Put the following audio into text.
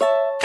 you